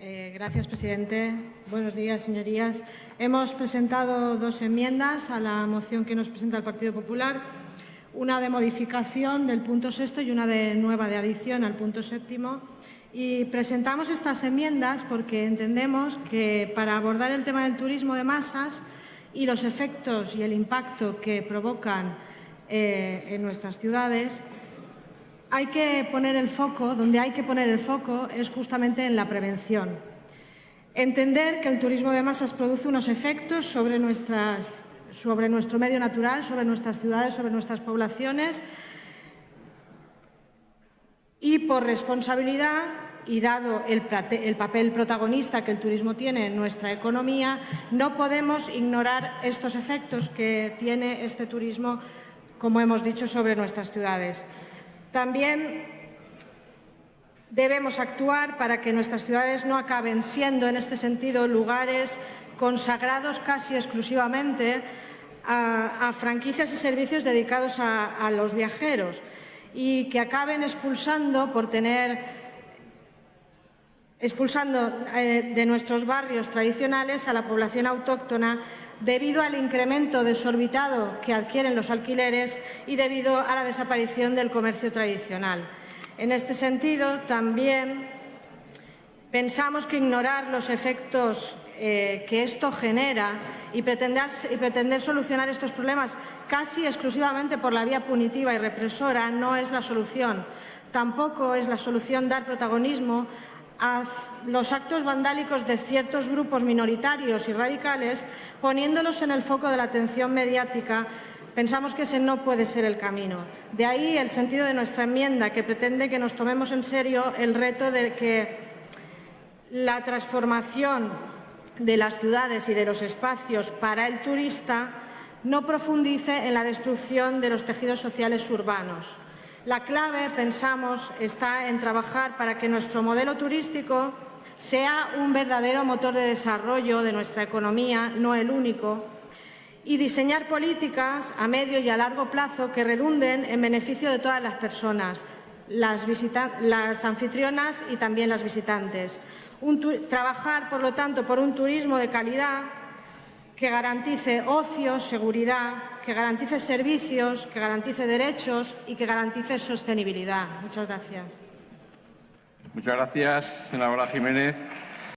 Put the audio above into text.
Eh, gracias, presidente. Buenos días, señorías. Hemos presentado dos enmiendas a la moción que nos presenta el Partido Popular, una de modificación del punto sexto y una de nueva de adición al punto séptimo. Y presentamos estas enmiendas porque entendemos que para abordar el tema del turismo de masas y los efectos y el impacto que provocan eh, en nuestras ciudades, hay que poner el foco, donde hay que poner el foco es justamente en la prevención. Entender que el turismo de masas produce unos efectos sobre, nuestro medio natural, sobre nuestras ciudades, sobre nuestras poblaciones y por responsabilidad y dado el, el, papel protagonista que el turismo tiene en nuestra economía, no podemos ignorar estos efectos que tiene este turismo, como hemos dicho, sobre nuestras ciudades. También debemos actuar para que nuestras ciudades no acaben siendo, en este sentido, lugares consagrados casi exclusivamente a, franquicias y servicios dedicados a los viajeros y que acaben expulsando por tener expulsando eh, de nuestros barrios tradicionales a la población autóctona debido al incremento desorbitado que adquieren los alquileres y debido a la desaparición del comercio tradicional. En este sentido, también pensamos que ignorar los efectos eh, que esto genera y y pretender solucionar estos problemas casi exclusivamente por la vía punitiva y represora no es la solución. Tampoco es la solución dar protagonismo a los actos vandálicos de ciertos grupos minoritarios y radicales, poniéndolos en el foco de la atención mediática, pensamos que ese no puede ser el camino. De ahí el sentido de nuestra enmienda, que pretende que nos tomemos en serio el reto de que la transformación de las ciudades y de los espacios para el turista no profundice en la destrucción de los tejidos sociales urbanos. La clave, pensamos, está en trabajar para que nuestro modelo turístico sea un verdadero motor de desarrollo de nuestra economía, no el único, y diseñar políticas a medio y a largo plazo que redunden en beneficio de todas las personas, las, las anfitrionas y también las visitantes. Un trabajar, por lo tanto, por un turismo de calidad que garantice ocio, seguridad, que garantice servicios, que garantice derechos y que garantice sostenibilidad. Muchas gracias. Muchas gracias, senadora Jiménez.